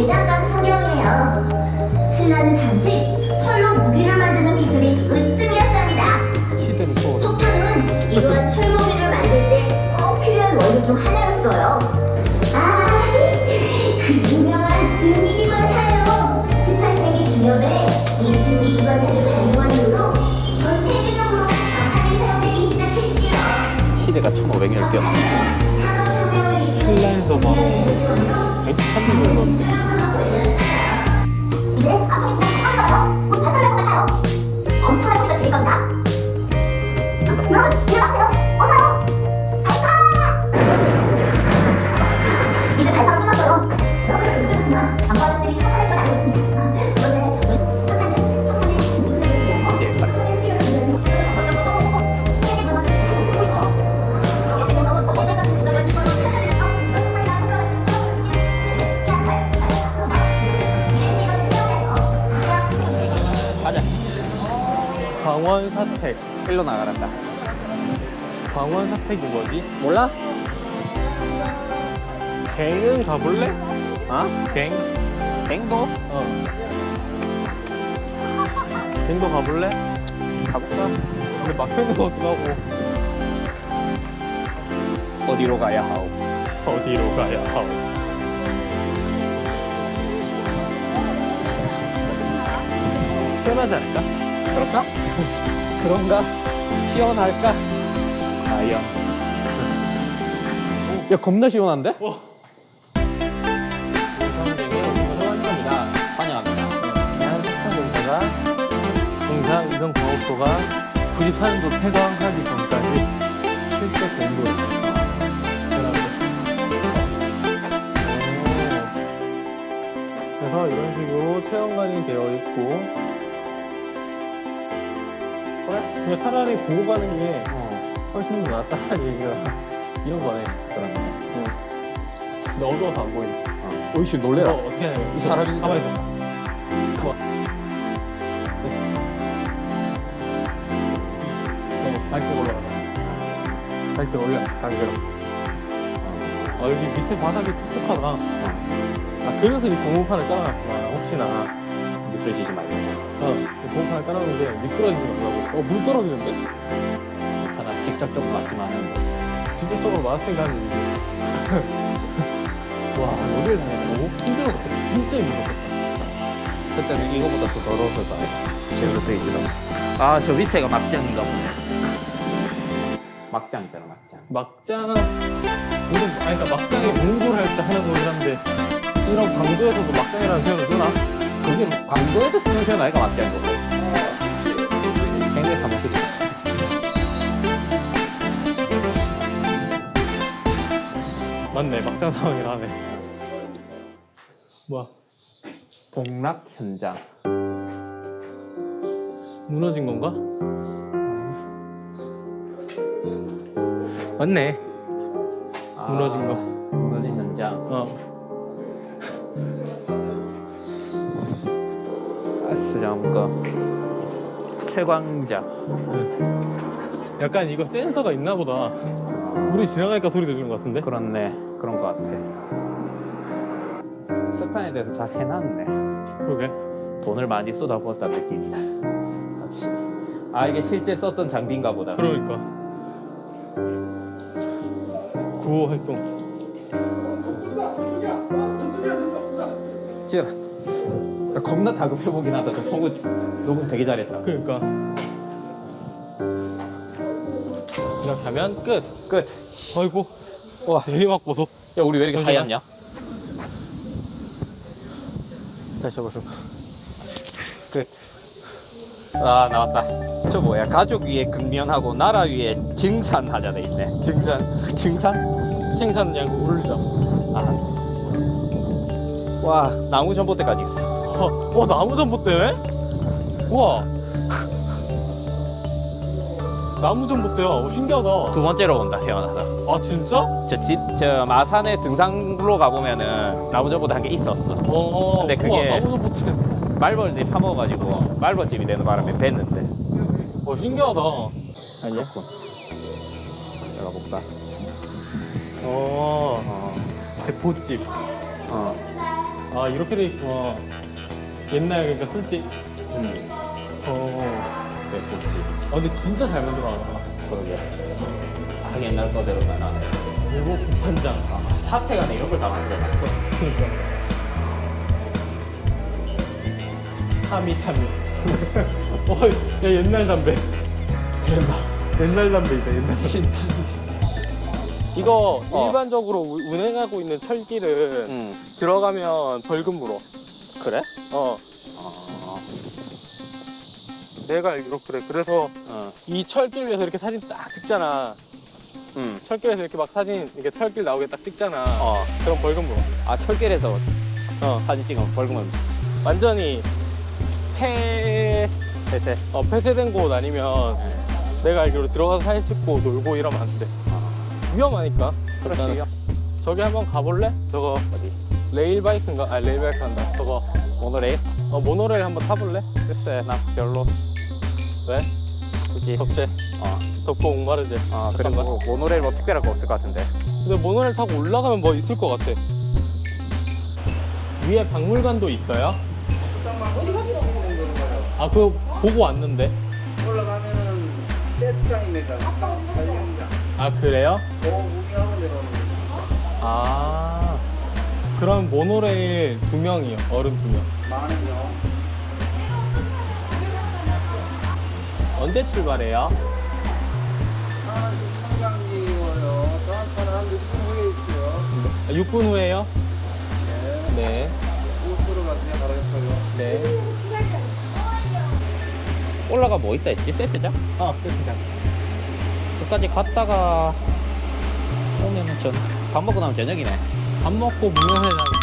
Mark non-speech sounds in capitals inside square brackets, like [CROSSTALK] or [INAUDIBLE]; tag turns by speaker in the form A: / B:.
A: 대장간 성경이에요. 신라는 당시 철로 무기를 만드는 기술이
B: 또
A: 석탄은 이러한 철무기를 만들 때 꼭 필요한 원료 중 하나였어요. 아, [LAUGHS] 그 유명한 증기기관차예요. 18세기 기념에 이 증기기관차를 발명한 이후로 전 세계적으로 석탄이 사용되기 시작했지요.
B: 시대가 1500년 뛰어나
A: 산업혁명을
B: 신라에서 바로 103년 걸렸는데
C: 광원 사택.
B: 일로 나가란다
C: 광원 사택이 뭐지?
B: 몰라?
C: 갱은 가볼래?
B: 어?
C: 갱?
B: 갱도?
C: 어. 갱도 가볼래?
B: 가볼까?
C: 근데 막혀있는 것 같기도 하고.
B: 어디로 가야 하오?
C: 어디로 가야 하오? 시원하지 않을까?
B: 그럴까? [LAUGHS] 그런가? 시원할까? 과연
C: 야, 겁나 시원한데? 대한 석탄공사가 공사 의성과학소가 94년도 폐광하기 전까지 실제 공부를 그래서 이런 식으로 체험관이 되어 있고 그래? 근데 차라리 보고 가는 게 훨씬 더 낫다는 얘기가 이런 거네
B: 그러네
C: 응. 근데 어두워서 안 보이네
B: 오이씨 놀래라
C: 어, 어떻게 해야
B: 이 사람이
C: 가만히 있어 뭐. 어, 밝게 올라가자. 밝게 올려, 강제로. 아, 여기 밑에 바닥이 툭툭하다. 아, 그래서 이 고무판을 깔아놨구나, 혹시나.
B: 미끄러지지 말고
C: 어, 이 고무판을 깔아놓는데 미끄러지지 말라고. 어, 물 떨어지는데?
B: 하나 직접적으로 맞지만
C: 직접적으로 맞았으니까 하는 얘기지. 와, 여기를 다니까 너무 힘들었겠다. 진짜 힘들었겠다.
B: 그때는 이거보다 더 더러워서 제대로 돼 있더라고 아저 밑에가 막장인가 보네 막장 있잖아 막장
C: 막장, 이건, 아니, 그러니까 막장에 공부를 할 때 하는 거긴 한데, 이런 광도에서도 막장이라는 표현을 쓰나?
B: 거기 광도에서 쓰는 표현 아이가 막장인 거고 굉장히 사무실이
C: 맞네, 막장 상황이라 하네. 뭐야,
B: 복락 현장
C: 무너진 건가? 맞네. 무너진 거.
B: 아, 무너진 현장
C: 어.
B: 아스장거 채광자
C: 약간 이거 센서가 있나 보다. 우리 지나가니까 소리 들리는 것 같은데?
B: 그렇네 그런 거 같아 석탄에 대해서 잘 해놨네
C: 그러게.
B: 돈을 많이 쏟아부었다는 느낌이다 아 이게 실제 썼던 장비인가 보다
C: 그러니까. 구호 활동.
B: 찌라 나 겁나 다급해 보긴 하다 저 성우 녹음 되게 잘했다
C: 그러니까. 이렇게 하면 끝.
B: 끝
C: 아이고. 와, 내리막 보소.
B: 야 우리 왜 이렇게
C: 잠시만.
B: 하얗냐?
C: 다시 해보죠.
B: 아 나왔다 저 뭐야 가족 위에 근면하고 나라 위에 증산 하자 돼 있네
C: 증산. [LAUGHS]
B: 증산?
C: 생산 양구 울자.
B: 아. 와 나무 전봇대까지 어,
C: 와, 나무 전봇대? 우와. 나무 전봇대야. 오, 신기하다.
B: 두 번째로 온다 태어나서
C: 아, 진짜?
B: 저집저 마산에 등산로 가보면은 나무 전봇대 한개 있었어
C: 어,
B: 근데 그게-
C: 우와, 나무 전봇대.
B: 말벌들이 파먹어가지고 말벌집이 되는 바람에 뱉는데
C: 와, 신기하다.
B: 아니야? 열어볼까?
C: 어,
B: 어
C: 됐다. 보집.
B: 어.
C: 아 이렇게 돼 있구나. 옛날 그러니까 술집.
B: 음.
C: 어.
B: 네, 좋지.
C: 아 근데 진짜 잘 만들어놨다.
B: 그러게. 아, 옛날 거대로 나나.
C: 일곱 국판장.
B: 아, 사태가 이런 걸 다 만들어놨어.
C: 그러니까. 타미 타미. [LAUGHS] 어, 야 옛날 담배. 옛날 옛날 담배이다 옛날. 이거
B: 어.
C: 일반적으로 우- 운행하고 있는 철길은
B: 음.
C: 들어가면 벌금 물어.
B: 그래?
C: 어.
B: 아.
C: 내가 알기로 그래. 그래서
B: 어.
C: 이 철길 위에서 이렇게 사진 딱 찍잖아.
B: 음.
C: 철길에서 이렇게 막 사진 이렇게 철길 나오게 딱 찍잖아.
B: 어.
C: 그럼 벌금 물어.
B: 아, 철길에서
C: 어.
B: 사진 찍으면 벌금을.
C: 완전히 폐
B: 폐쇄.
C: 어, 폐쇄된 곳 아니면 내가 알기로 들어가서 사진 찍고 놀고 이러면 안 돼. 위험하니까.
B: 그렇지.
C: 저기 한번 가볼래? 저거
B: 어디?
C: 레일 바이크인가? 아 레일 바이크 한다. 저거
B: 모노레일?
C: 어, 모노레일 한번 타볼래?
B: 글쎄, 나 별로.
C: 왜?
B: 굳이.
C: 덥지?
B: 어.
C: 덥고 목마르지?
B: 아, 그래, 뭐, 모노레일 뭐 특별할 거 없을 것 같은데.
C: 근데 모노레일 타고 올라가면 뭐 있을 것 같아. 위에 박물관도 있어요? 아, 그거 보고 왔는데.
D: 올라가면은 세트장입니다. 사진장.
C: 아, 그래요?
D: 그 구경하고 내려오는 거.
C: 아. 그럼 모노레일 두 명이요. 어른 두 명.
D: 많은요.
C: 언제 출발해요?
D: 차는 청강리고요. 또 한 차는 한 6분 후에 있어요.
C: 6분 후에요?
D: 네.
C: 네.
D: 고속도로 가세요. 옆에요.
C: 네.
B: 올라가 뭐 있다 했지? 세트장?
C: 아, 세트장.
B: 끝까지 갔다가 오면은 전, 밥 먹고 나면 저녁이네.
C: 밥 먹고 문어회장